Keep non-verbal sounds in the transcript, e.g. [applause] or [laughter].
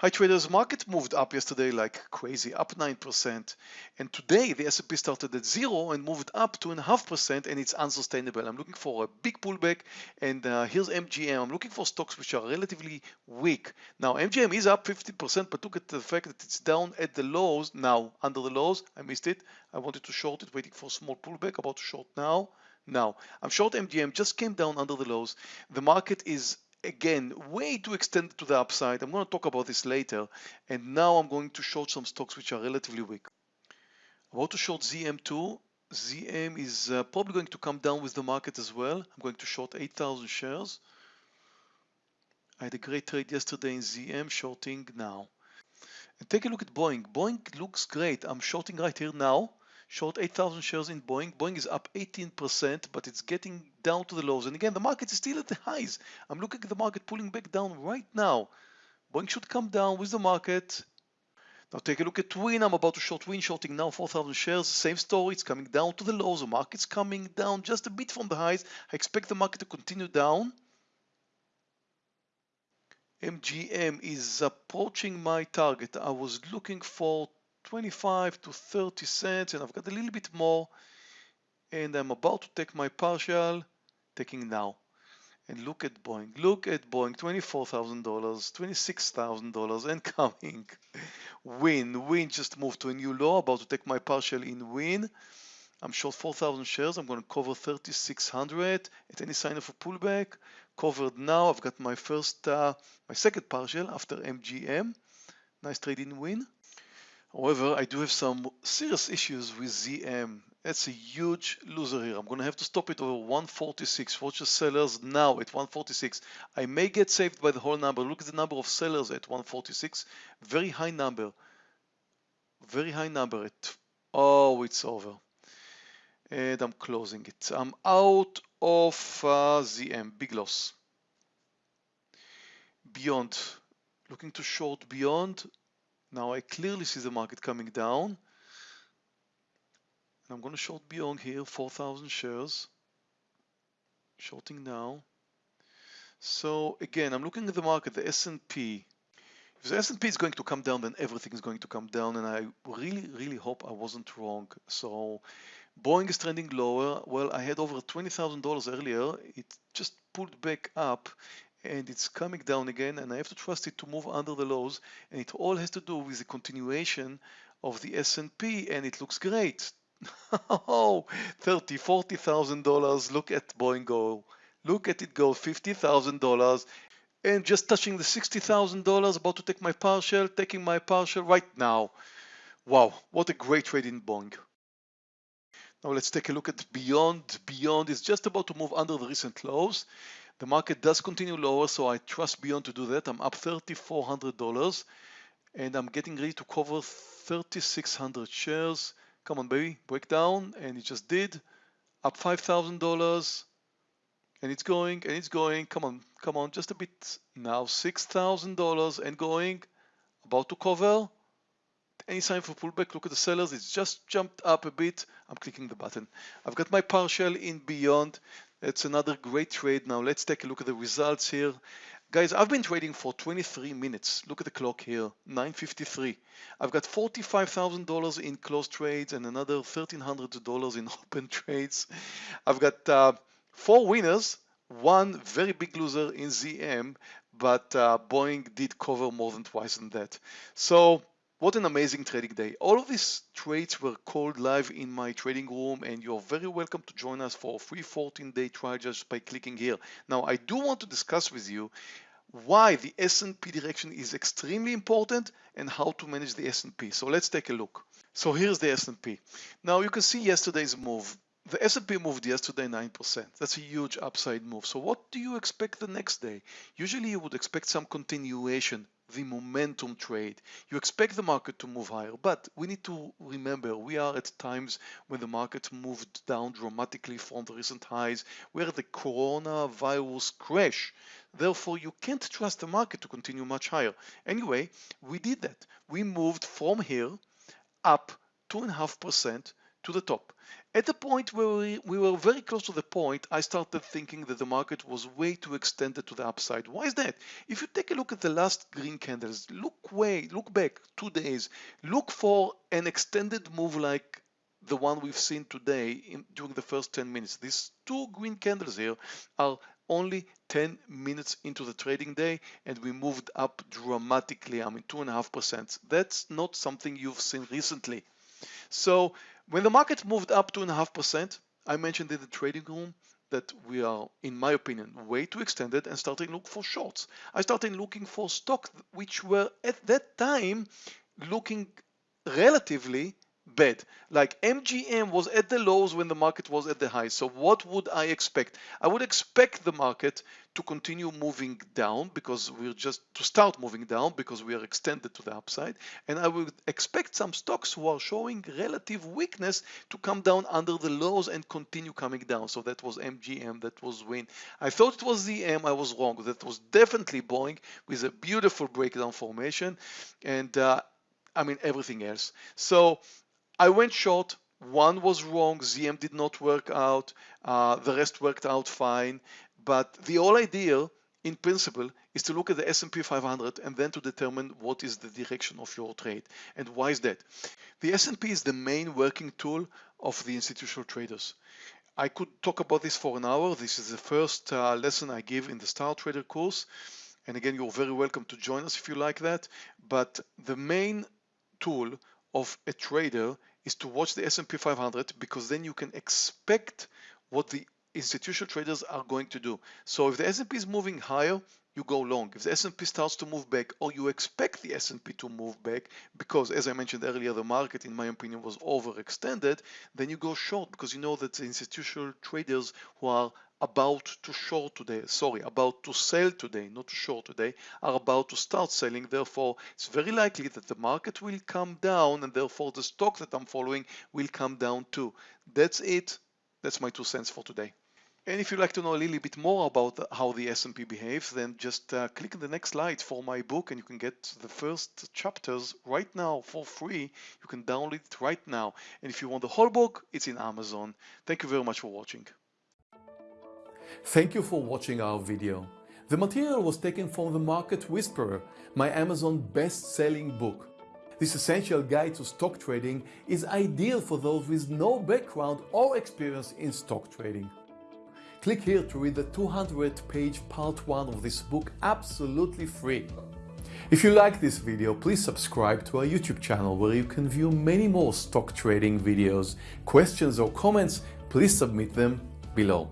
Hi traders, market moved up yesterday like crazy, up 9%. And today the S&P started at zero and moved up 2.5% and it's unsustainable. I'm looking for a big pullback and uh, here's MGM. I'm looking for stocks which are relatively weak. Now MGM is up 50%, but look at the fact that it's down at the lows now, under the lows. I missed it. I wanted to short it, waiting for a small pullback, about to short now. Now, I'm short MGM, just came down under the lows. The market is again way too extended to the upside. I'm going to talk about this later. And now I'm going to short some stocks which are relatively weak. I About to short ZM2. ZM is uh, probably going to come down with the market as well. I'm going to short 8,000 shares. I had a great trade yesterday in ZM, shorting now. And take a look at Boeing. Boeing looks great. I'm shorting right here now short 8,000 shares in Boeing. Boeing is up 18%, but it's getting down to the lows. And again, the market is still at the highs. I'm looking at the market pulling back down right now. Boeing should come down with the market. Now take a look at Wynn. I'm about to short Wynn, shorting now 4,000 shares. Same story. It's coming down to the lows. The market's coming down just a bit from the highs. I expect the market to continue down. MGM is approaching my target. I was looking for 25 to 30 cents and I've got a little bit more and I'm about to take my partial taking now. And look at Boeing look at Boeing $24,000 $26,000 and [laughs] coming. Wynn Wynn just moved to a new low about to take my partial in Wynn. I'm short 4,000 shares I'm going to cover 3,600 at any sign of a pullback. Covered now I've got my first uh, my second partial after MGM nice trade in Wynn However, I do have some serious issues with ZM. That's a huge loser here. I'm going to have to stop it over 146. Watch the sellers now at 146. I may get saved by the whole number. Look at the number of sellers at 146. Very high number. Very high number at, oh, it's over. And I'm closing it. I'm out of uh, ZM, big loss. Beyond, looking to short beyond, now I clearly see the market coming down. And I'm going to short beyond here, 4,000 shares. Shorting now. So again, I'm looking at the market, the S&P. If the S&P is going to come down, then everything is going to come down. And I really, really hope I wasn't wrong. So Boeing is trending lower. Well, I had over $20,000 earlier. It just pulled back up and it's coming down again and I have to trust it to move under the lows and it all has to do with the continuation of the S&P and it looks great. [laughs] oh, 30, 40,000 dollars. Look at Boeing go. Look at it go, $50,000 and just touching the $60,000 about to take my partial, taking my partial right now. Wow, what a great trade in Boeing. Now let's take a look at Beyond. Beyond is just about to move under the recent lows. The market does continue lower, so I trust Beyond to do that. I'm up $3,400 and I'm getting ready to cover 3,600 shares. Come on, baby, break down. And it just did. Up $5,000 and it's going and it's going. Come on, come on, just a bit. Now $6,000 and going. About to cover. Any sign for pullback? Look at the sellers. It's just jumped up a bit. I'm clicking the button. I've got my partial in Beyond. It's another great trade. Now let's take a look at the results here. Guys, I've been trading for 23 minutes. Look at the clock here, 9.53. I've got $45,000 in closed trades and another $1,300 in [laughs] open trades. I've got uh, four winners, one very big loser in ZM, but uh, Boeing did cover more than twice than that. So what an amazing trading day. All of these trades were called live in my trading room and you're very welcome to join us for a free 14-day trial just by clicking here. Now, I do want to discuss with you why the S&P direction is extremely important and how to manage the S&P. So let's take a look. So here's the S&P. Now you can see yesterday's move. The S&P moved yesterday 9%. That's a huge upside move. So what do you expect the next day? Usually you would expect some continuation the momentum trade. You expect the market to move higher, but we need to remember we are at times when the market moved down dramatically from the recent highs, where the coronavirus crash. Therefore, you can't trust the market to continue much higher. Anyway, we did that. We moved from here up 2.5% to the top. At the point where we, we, were very close to the point, I started thinking that the market was way too extended to the upside. Why is that? If you take a look at the last green candles, look way, look back two days, look for an extended move like the one we've seen today in, during the first 10 minutes. These two green candles here are only 10 minutes into the trading day and we moved up dramatically, I mean two and a half percent. That's not something you've seen recently. So when the market moved up two and a half percent, I mentioned in the trading room that we are, in my opinion, way too extended and starting to look for shorts. I started looking for stocks which were at that time looking relatively bad. Like MGM was at the lows when the market was at the highs. So what would I expect? I would expect the market to continue moving down because we're just to start moving down because we are extended to the upside. And I would expect some stocks who are showing relative weakness to come down under the lows and continue coming down. So that was MGM, that was Wynn. I thought it was ZM, I was wrong. That was definitely Boeing with a beautiful breakdown formation. And uh, I mean everything else. So I went short. One was wrong. ZM did not work out. Uh, the rest worked out fine. But the whole idea, in principle, is to look at the S&P 500 and then to determine what is the direction of your trade. And why is that? The S&P is the main working tool of the institutional traders. I could talk about this for an hour. This is the first uh, lesson I give in the Star Trader course. And again, you're very welcome to join us if you like that. But the main tool of a trader is to watch the S&P 500 because then you can expect what the institutional traders are going to do. So if the S&P is moving higher, you go long. If the S&P starts to move back or you expect the S&P to move back because as I mentioned earlier the market in my opinion was overextended, then you go short because you know that the institutional traders who are about to short today, sorry, about to sell today, not to short today, are about to start selling. Therefore, it's very likely that the market will come down and therefore the stock that I'm following will come down too. That's it. That's my two cents for today. And if you'd like to know a little bit more about how the S&P behaves, then just uh, click on the next slide for my book and you can get the first chapters right now for free. You can download it right now. And if you want the whole book, it's in Amazon. Thank you very much for watching. Thank you for watching our video. The material was taken from The Market Whisperer, my Amazon best-selling book. This essential guide to stock trading is ideal for those with no background or experience in stock trading. Click here to read the 200 page part 1 of this book absolutely free. If you like this video, please subscribe to our YouTube channel where you can view many more stock trading videos. Questions or comments, please submit them below.